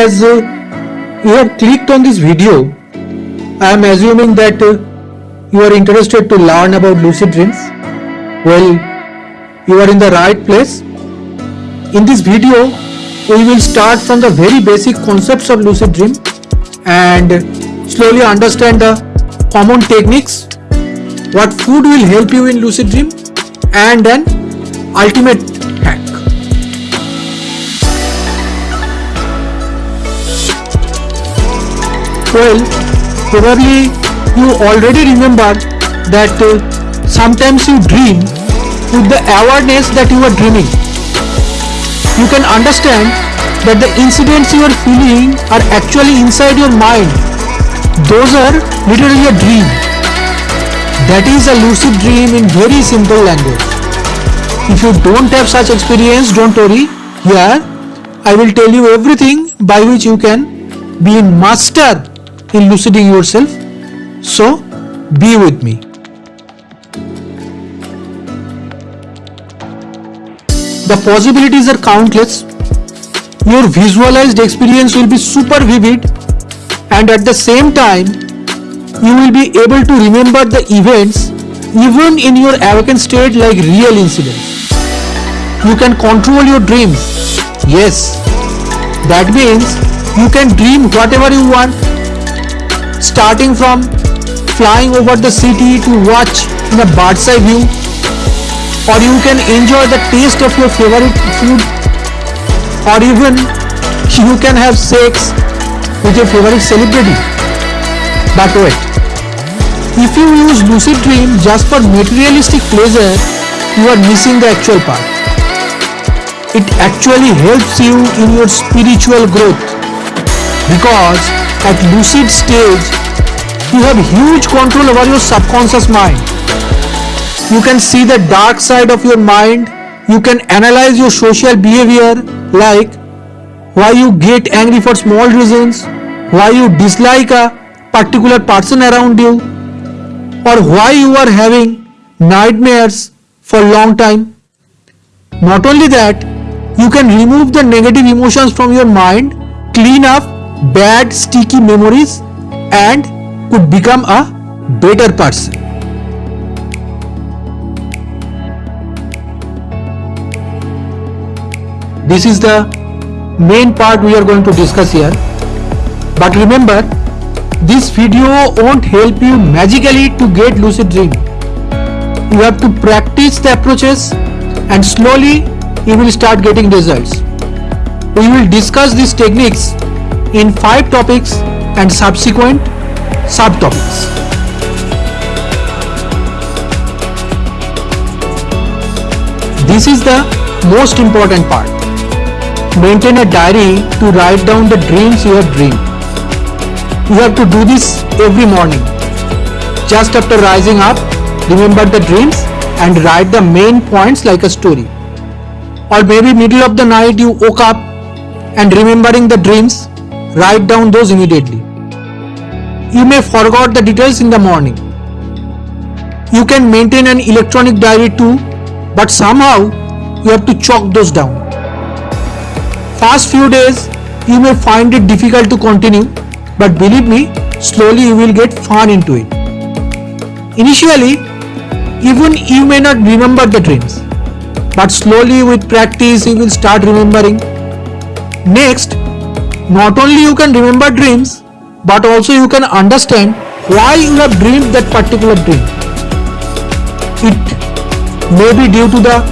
as uh, you have clicked on this video, I am assuming that uh, you are interested to learn about lucid dreams. Well, you are in the right place. In this video, we will start from the very basic concepts of lucid dream and slowly understand the common techniques, what food will help you in lucid dream and an ultimate hack. Well, probably you already remember that uh, sometimes you dream with the awareness that you are dreaming. You can understand that the incidents you are feeling are actually inside your mind. Those are literally a dream. That is a lucid dream in very simple language. If you don't have such experience, don't worry. Here, I will tell you everything by which you can be a master in luciding yourself. So, be with me. The possibilities are countless. Your visualized experience will be super vivid and at the same time, you will be able to remember the events even in your awakened state like real incidents. You can control your dreams. Yes, that means you can dream whatever you want starting from flying over the city to watch in a bird's eye view or you can enjoy the taste of your favorite food or even you can have sex with your favorite celebrity. But wait, if you use lucid dream just for materialistic pleasure, you are missing the actual part. It actually helps you in your spiritual growth because at lucid stage, you have huge control over your subconscious mind. You can see the dark side of your mind. You can analyze your social behavior like why you get angry for small reasons, why you dislike a particular person around you, or why you are having nightmares for long time. Not only that, you can remove the negative emotions from your mind, clean up bad sticky memories and could become a better person. This is the main part we are going to discuss here. But remember, this video won't help you magically to get lucid dream. You have to practice the approaches and slowly you will start getting results. We will discuss these techniques in five topics and subsequent subtopics. This is the most important part. Maintain a diary to write down the dreams you have dreamed. You have to do this every morning. Just after rising up, remember the dreams and write the main points like a story. Or maybe middle of the night you woke up and remembering the dreams write down those immediately. You may forget the details in the morning. You can maintain an electronic diary too, but somehow you have to chalk those down. First few days you may find it difficult to continue, but believe me, slowly you will get fun into it. Initially, even you may not remember the dreams, but slowly with practice you will start remembering. Next, not only you can remember dreams, but also you can understand why you have dreamed that particular dream. It may be due to the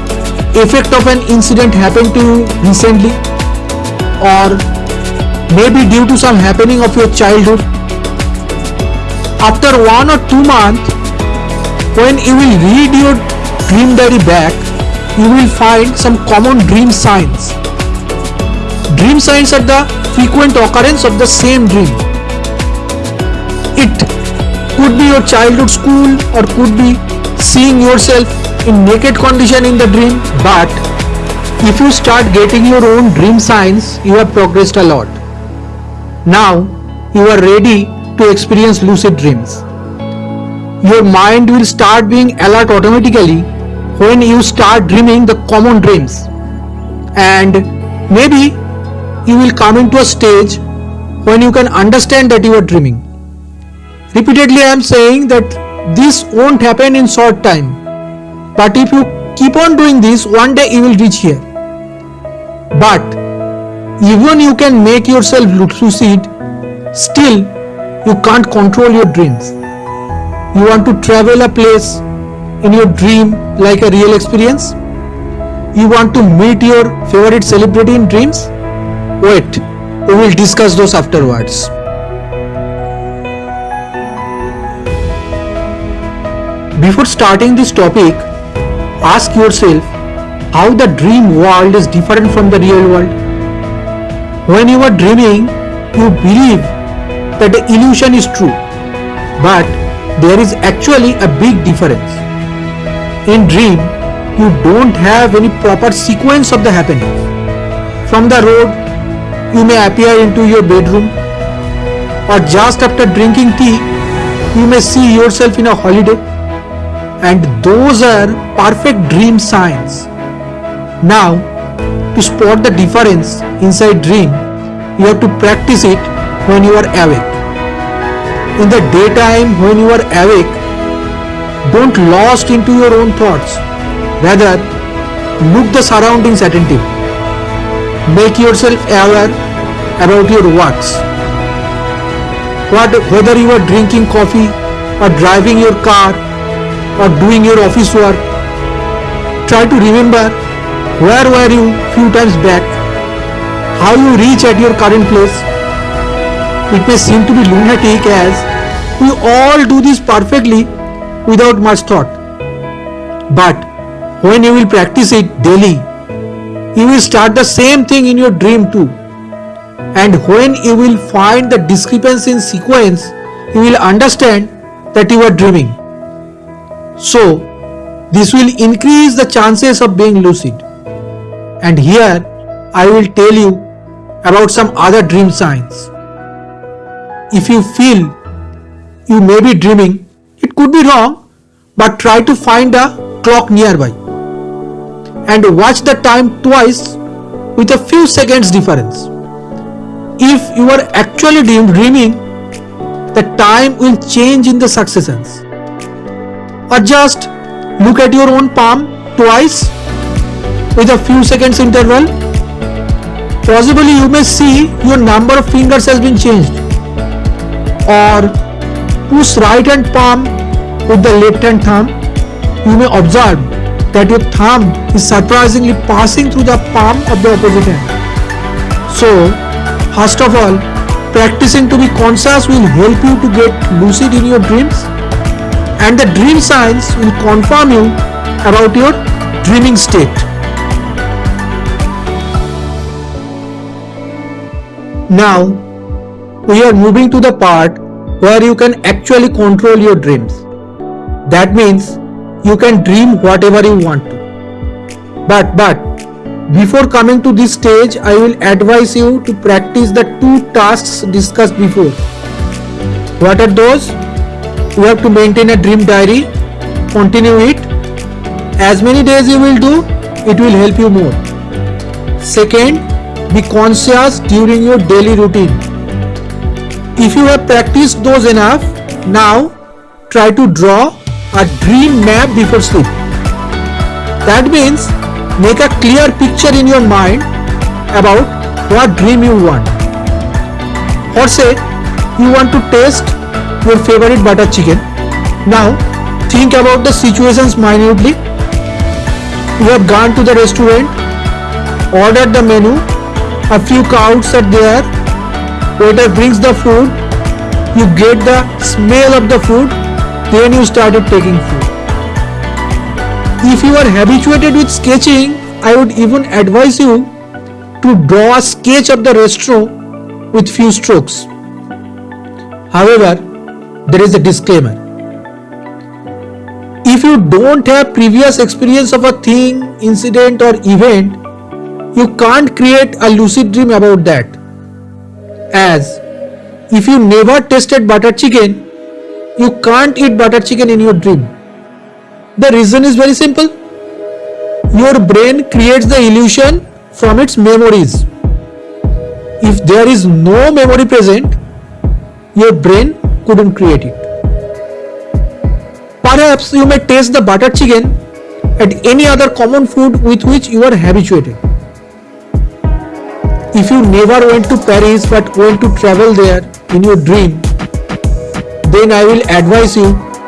effect of an incident happened to you recently or maybe due to some happening of your childhood. After one or two months, when you will read your dream diary back, you will find some common dream signs. Dream signs are the frequent occurrence of the same dream. It could be your childhood school or could be seeing yourself in naked condition in the dream but if you start getting your own dream signs you have progressed a lot. Now you are ready to experience lucid dreams. Your mind will start being alert automatically when you start dreaming the common dreams and maybe you will come into a stage when you can understand that you are dreaming. Repeatedly I am saying that this won't happen in short time. But if you keep on doing this, one day you will reach here. But even you can make yourself lucid, still you can't control your dreams. You want to travel a place in your dream like a real experience? You want to meet your favorite celebrity in dreams? Wait, we will discuss those afterwards. Before starting this topic, ask yourself how the dream world is different from the real world. When you are dreaming, you believe that the illusion is true, but there is actually a big difference. In dream, you don't have any proper sequence of the happenings. From the road, you may appear into your bedroom, or just after drinking tea, you may see yourself in a holiday, and those are perfect dream signs. Now, to spot the difference inside dream, you have to practice it when you are awake. In the daytime when you are awake, don't lost into your own thoughts. Rather, look the surroundings attentive. Make yourself aware about your works. What, whether you are drinking coffee or driving your car or doing your office work, try to remember where were you few times back, how you reach at your current place. It may seem to be lunatic as we all do this perfectly without much thought. But when you will practice it daily, you will start the same thing in your dream too. And when you will find the discrepancy in sequence, you will understand that you are dreaming. So, this will increase the chances of being lucid. And here I will tell you about some other dream signs. If you feel you may be dreaming, it could be wrong, but try to find a clock nearby and watch the time twice with a few seconds difference. If you are actually dreaming, the time will change in the successions. Or just look at your own palm twice with a few seconds interval. Possibly you may see your number of fingers has been changed. Or push right hand palm with the left hand thumb, you may observe that your thumb is surprisingly passing through the palm of the opposite hand. So, first of all, practicing to be conscious will help you to get lucid in your dreams and the dream signs will confirm you about your dreaming state. Now, we are moving to the part where you can actually control your dreams. That means you can dream whatever you want to. But, but, before coming to this stage, I will advise you to practice the two tasks discussed before. What are those? You have to maintain a dream diary, continue it. As many days you will do, it will help you more. Second, be conscious during your daily routine if you have practiced those enough, now try to draw a dream map before sleep. That means make a clear picture in your mind about what dream you want. Or say you want to taste your favorite butter chicken. Now think about the situations minutely. You have gone to the restaurant, ordered the menu, a few couches are there waiter brings the food you get the smell of the food then you started taking food. If you are habituated with sketching i would even advise you to draw a sketch of the restaurant with few strokes. However there is a disclaimer. If you don't have previous experience of a thing incident or event you can't create a lucid dream about that. As if you never tasted butter chicken, you can't eat butter chicken in your dream. The reason is very simple. Your brain creates the illusion from its memories. if there is no memory present, your brain couldn't create it. Perhaps you may taste the butter chicken at any other common food with which you are habituated. If you never went to Paris but went to travel there in your dream, then I will advise you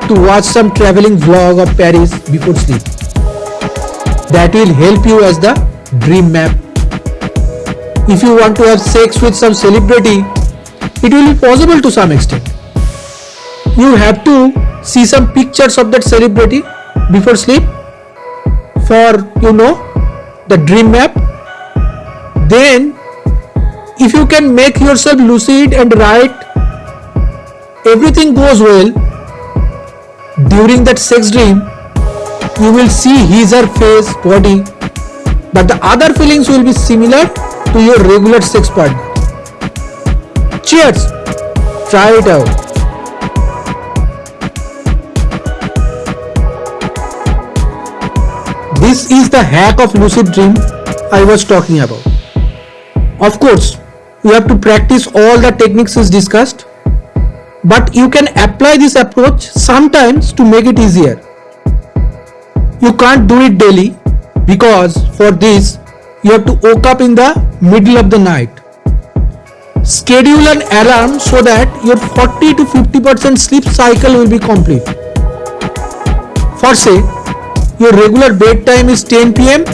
to watch some traveling vlog of Paris before sleep. That will help you as the dream map. If you want to have sex with some celebrity, it will be possible to some extent. You have to see some pictures of that celebrity before sleep for you know the dream map. Then if you can make yourself lucid and write everything goes well. During that sex dream you will see his or face body but the other feelings will be similar to your regular sex partner. Cheers. Try it out. This is the hack of lucid dream i was talking about. Of course you have to practice all the techniques as discussed but you can apply this approach sometimes to make it easier. You can't do it daily because for this you have to wake up in the middle of the night. Schedule an alarm so that your 40 to 50% sleep cycle will be complete. For say, your regular bedtime is 10 pm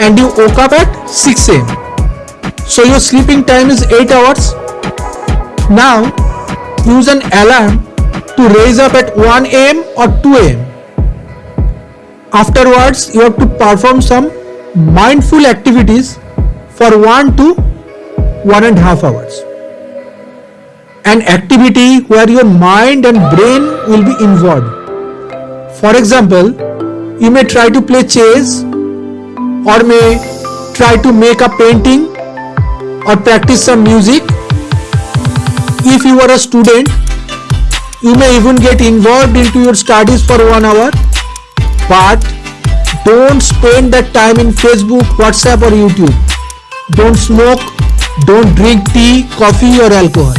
and you woke up at 6 am. So your sleeping time is 8 hours. Now use an alarm to raise up at 1 am or 2 am. Afterwards, you have to perform some mindful activities for 1 to 1 and half hours. An activity where your mind and brain will be involved. For example, you may try to play chess or may try to make a painting or practice some music if you are a student, you may even get involved into your studies for one hour, but don't spend that time in Facebook, WhatsApp or YouTube. Don't smoke, don't drink tea, coffee or alcohol.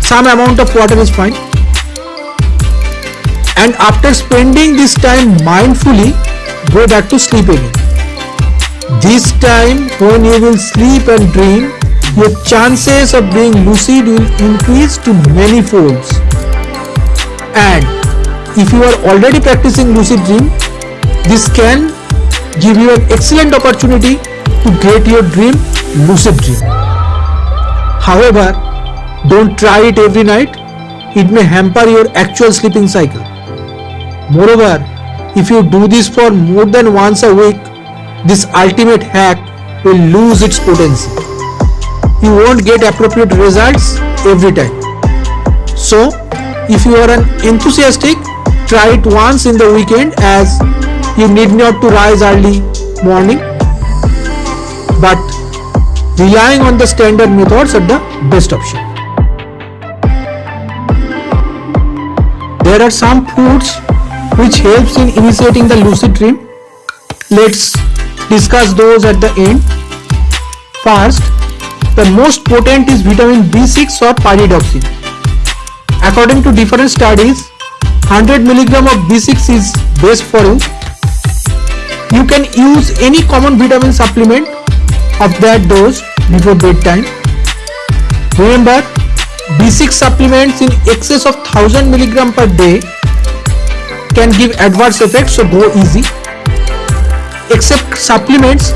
Some amount of water is fine. And after spending this time mindfully, go back to sleep again. This time when you will sleep and dream, your chances of being lucid will increase to many folds. And if you are already practicing lucid dream, this can give you an excellent opportunity to get your dream lucid dream. However, don't try it every night. It may hamper your actual sleeping cycle. Moreover, if you do this for more than once a week, this ultimate hack will lose its potency you won't get appropriate results every time. So, if you are an enthusiastic, try it once in the weekend as you need not to rise early morning. But relying on the standard methods are the best option. There are some foods which helps in initiating the lucid dream. Let's discuss those at the end. First, the most potent is vitamin B6 or pyridoxine. According to different studies, 100 mg of B6 is best for you. You can use any common vitamin supplement of that dose before bedtime. Remember, B6 supplements in excess of 1000 mg per day can give adverse effects so go easy. Except supplements,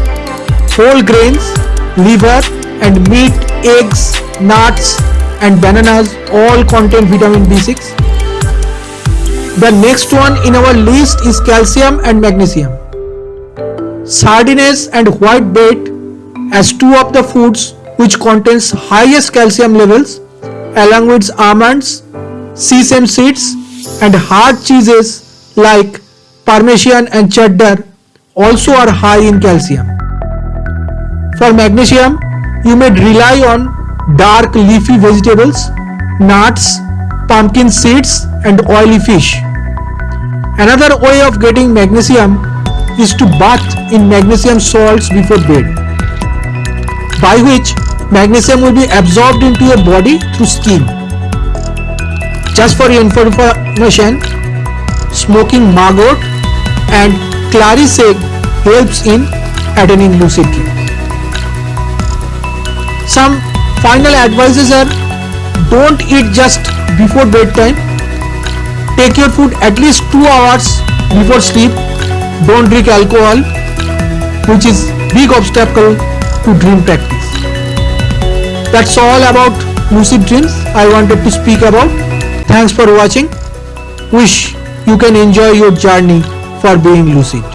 whole grains, liver and meat, eggs, nuts and bananas all contain vitamin B6. The next one in our list is calcium and magnesium. Sardines and white bread as two of the foods which contains highest calcium levels along with almonds, sesame seeds and hard cheeses like parmesan and cheddar also are high in calcium. For magnesium, you may rely on dark leafy vegetables, nuts, pumpkin seeds and oily fish. Another way of getting magnesium is to bath in magnesium salts before bed, by which magnesium will be absorbed into your body through skin. Just for your information, smoking mugwort and clary sage helps in attaining lucid dream. Some final advices are don't eat just before bedtime. Take your food at least 2 hours before sleep. Don't drink alcohol which is big obstacle to dream practice. That's all about lucid dreams I wanted to speak about. Thanks for watching. Wish you can enjoy your journey for being lucid.